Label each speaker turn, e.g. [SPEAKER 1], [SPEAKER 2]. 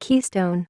[SPEAKER 1] Keystone.